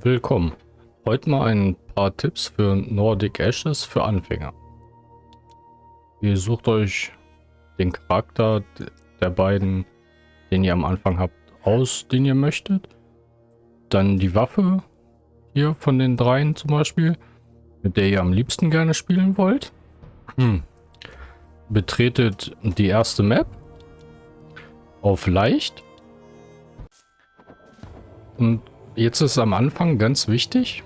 Willkommen. Heute mal ein paar Tipps für Nordic Ashes für Anfänger. Ihr sucht euch den Charakter der beiden, den ihr am Anfang habt, aus, den ihr möchtet. Dann die Waffe hier von den dreien zum Beispiel, mit der ihr am liebsten gerne spielen wollt. Hm. Betretet die erste Map auf leicht und Jetzt ist am Anfang ganz wichtig,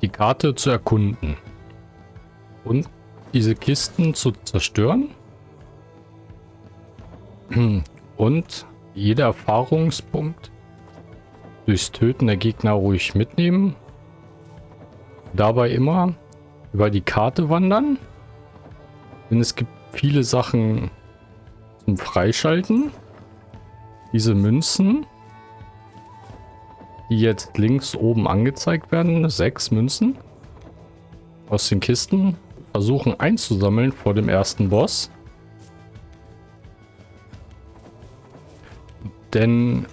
die Karte zu erkunden und diese Kisten zu zerstören und jeder Erfahrungspunkt durchs Töten der Gegner ruhig mitnehmen. Dabei immer über die Karte wandern, denn es gibt viele Sachen zum Freischalten. Diese Münzen jetzt links oben angezeigt werden. Sechs Münzen aus den Kisten. Versuchen einzusammeln vor dem ersten Boss. Denn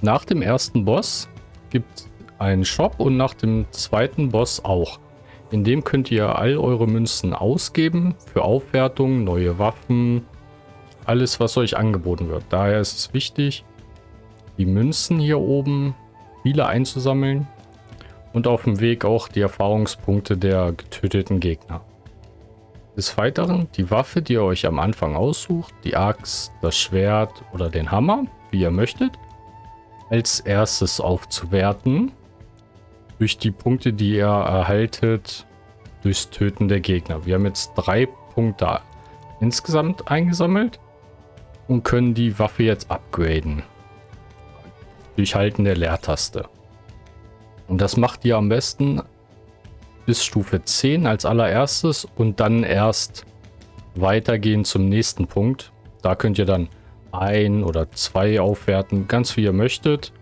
nach dem ersten Boss gibt es einen Shop und nach dem zweiten Boss auch. In dem könnt ihr all eure Münzen ausgeben für Aufwertung, neue Waffen, alles was euch angeboten wird. Daher ist es wichtig, die Münzen hier oben, viele einzusammeln und auf dem Weg auch die Erfahrungspunkte der getöteten Gegner. Des Weiteren die Waffe, die ihr euch am Anfang aussucht, die Axt, das Schwert oder den Hammer, wie ihr möchtet, als erstes aufzuwerten durch die Punkte, die ihr erhaltet durchs Töten der Gegner. Wir haben jetzt drei Punkte insgesamt eingesammelt und können die Waffe jetzt upgraden durch Halten der Leertaste. Und das macht ihr am besten bis Stufe 10 als allererstes und dann erst weitergehen zum nächsten Punkt. Da könnt ihr dann ein oder zwei aufwerten, ganz wie ihr möchtet.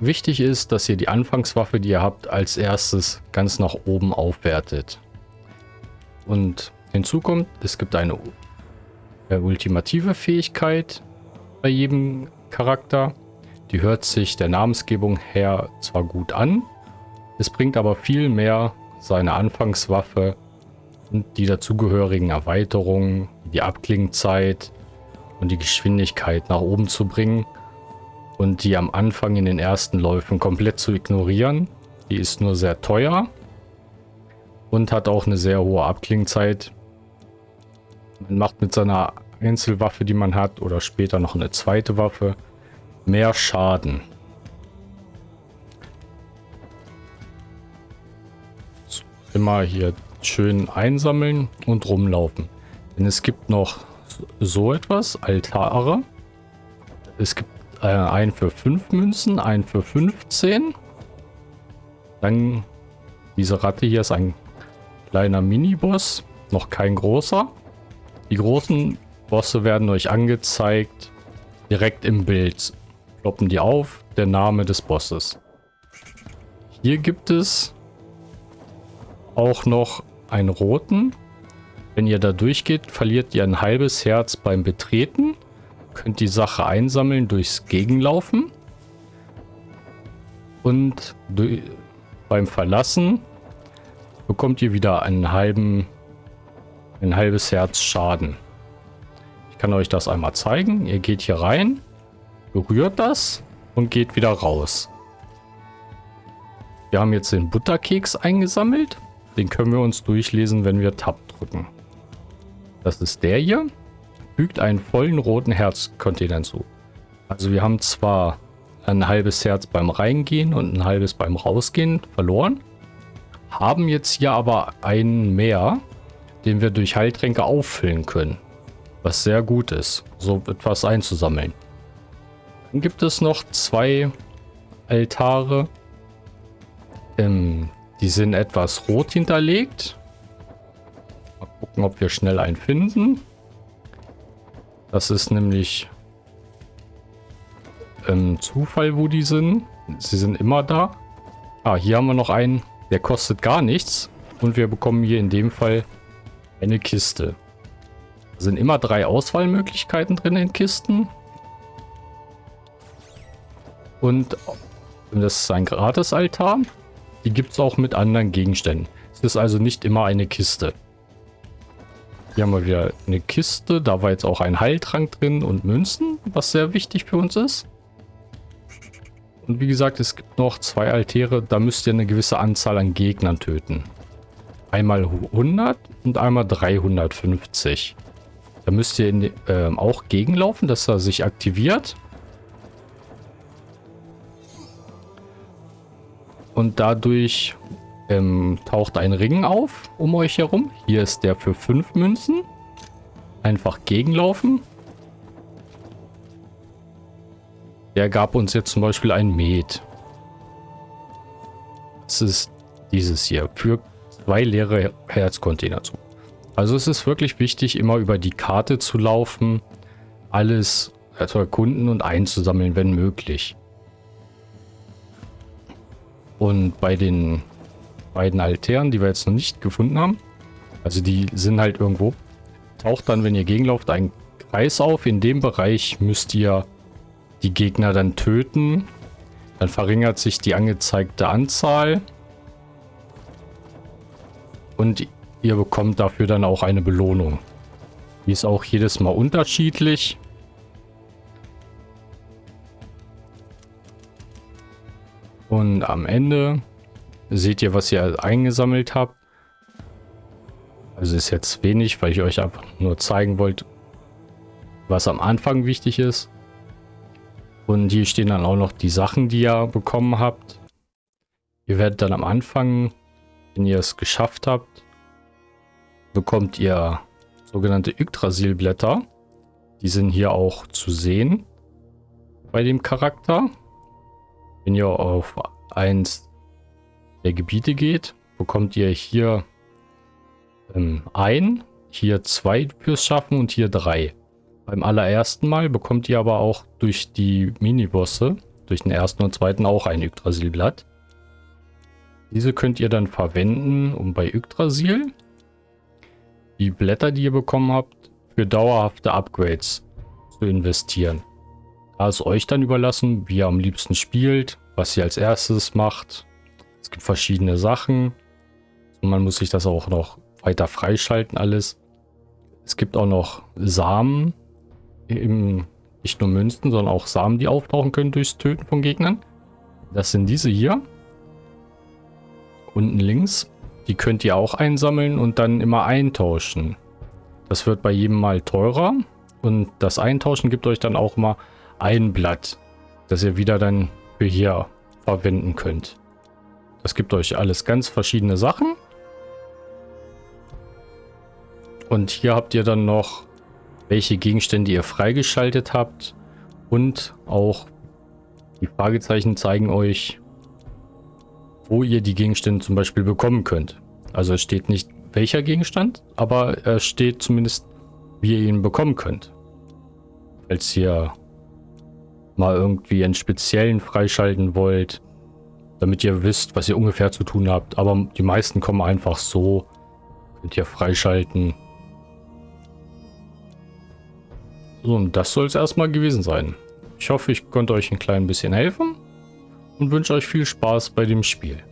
Wichtig ist, dass ihr die Anfangswaffe, die ihr habt, als erstes ganz nach oben aufwertet. Und hinzu kommt, es gibt eine ultimative Fähigkeit bei jedem Charakter. Die hört sich der Namensgebung her zwar gut an, es bringt aber viel mehr seine Anfangswaffe und die dazugehörigen Erweiterungen, die Abklingzeit und die Geschwindigkeit nach oben zu bringen und die am Anfang in den ersten Läufen komplett zu ignorieren. Die ist nur sehr teuer und hat auch eine sehr hohe Abklingzeit. Man macht mit seiner Einzelwaffe, die man hat, oder später noch eine zweite Waffe, mehr Schaden. So, immer hier schön einsammeln und rumlaufen. Denn es gibt noch so etwas, Altare. Es gibt äh, einen für 5 Münzen, einen für 15. Dann diese Ratte hier ist ein kleiner Mini-Boss, noch kein großer. Die großen Bosse werden euch angezeigt direkt im Bild ploppen die auf, der Name des Bosses. Hier gibt es auch noch einen roten. Wenn ihr da durchgeht, verliert ihr ein halbes Herz beim Betreten. Könnt die Sache einsammeln durchs Gegenlaufen. Und beim Verlassen bekommt ihr wieder einen halben, ein halbes Herz Schaden. Ich kann euch das einmal zeigen. Ihr geht hier rein berührt das und geht wieder raus. Wir haben jetzt den Butterkeks eingesammelt. Den können wir uns durchlesen, wenn wir Tab drücken. Das ist der hier. Fügt einen vollen roten Herzcontainer hinzu. Also wir haben zwar ein halbes Herz beim Reingehen und ein halbes beim Rausgehen verloren. Haben jetzt hier aber einen mehr, den wir durch Heiltränke auffüllen können. Was sehr gut ist, so etwas einzusammeln. Dann gibt es noch zwei Altare. Ähm, die sind etwas rot hinterlegt. Mal gucken, ob wir schnell einen finden. Das ist nämlich ähm, Zufall, wo die sind. Sie sind immer da. Ah, hier haben wir noch einen, der kostet gar nichts. Und wir bekommen hier in dem Fall eine Kiste. Da sind immer drei Auswahlmöglichkeiten drin in Kisten. Und Das ist ein Gratis-Altar. Die gibt es auch mit anderen Gegenständen. Es ist also nicht immer eine Kiste. Hier haben wir wieder eine Kiste. Da war jetzt auch ein Heiltrank drin und Münzen, was sehr wichtig für uns ist. Und wie gesagt, es gibt noch zwei Altäre. Da müsst ihr eine gewisse Anzahl an Gegnern töten. Einmal 100 und einmal 350. Da müsst ihr in, äh, auch gegenlaufen, dass er sich aktiviert. Und dadurch ähm, taucht ein Ring auf um euch herum. Hier ist der für 5 Münzen. Einfach gegenlaufen. Der gab uns jetzt zum Beispiel ein Met. Das ist dieses hier. Für zwei leere Herzcontainer zu. Also es ist wirklich wichtig, immer über die Karte zu laufen, alles zu erkunden und einzusammeln, wenn möglich. Und bei den beiden Altären, die wir jetzt noch nicht gefunden haben, also die sind halt irgendwo, taucht dann, wenn ihr gegenlauft, ein Kreis auf. In dem Bereich müsst ihr die Gegner dann töten. Dann verringert sich die angezeigte Anzahl. Und ihr bekommt dafür dann auch eine Belohnung. Die ist auch jedes Mal unterschiedlich. Und am Ende seht ihr, was ihr eingesammelt habt. Also ist jetzt wenig, weil ich euch einfach nur zeigen wollte, was am Anfang wichtig ist. Und hier stehen dann auch noch die Sachen, die ihr bekommen habt. Ihr werdet dann am Anfang wenn ihr es geschafft habt, bekommt ihr sogenannte Yggdrasilblätter. Die sind hier auch zu sehen bei dem Charakter. Wenn ihr auf eins der Gebiete geht, bekommt ihr hier ähm, ein, hier zwei fürs Schaffen und hier drei. Beim allerersten Mal bekommt ihr aber auch durch die Minibosse, durch den ersten und zweiten auch ein Yggdrasilblatt. Diese könnt ihr dann verwenden, um bei Yggdrasil die Blätter, die ihr bekommen habt, für dauerhafte Upgrades zu investieren. Da ist euch dann überlassen, wie ihr am liebsten spielt, was ihr als erstes macht. Es gibt verschiedene Sachen. Man muss sich das auch noch weiter freischalten alles. Es gibt auch noch Samen, im, nicht nur Münzen, sondern auch Samen, die auftauchen können durchs Töten von Gegnern. Das sind diese hier unten links. Die könnt ihr auch einsammeln und dann immer eintauschen. Das wird bei jedem Mal teurer. Und das Eintauschen gibt euch dann auch mal ein Blatt, das ihr wieder dann für hier verwenden könnt. Das gibt euch alles ganz verschiedene Sachen. Und hier habt ihr dann noch, welche Gegenstände ihr freigeschaltet habt. Und auch die Fragezeichen zeigen euch, wo ihr die Gegenstände zum Beispiel bekommen könnt. Also es steht nicht welcher Gegenstand, aber es steht zumindest, wie ihr ihn bekommen könnt. Falls ihr mal irgendwie einen speziellen freischalten wollt, damit ihr wisst, was ihr ungefähr zu tun habt. Aber die meisten kommen einfach so. Könnt ihr freischalten. So, und das soll es erstmal gewesen sein. Ich hoffe, ich konnte euch ein klein bisschen helfen und wünsche euch viel Spaß bei dem Spiel.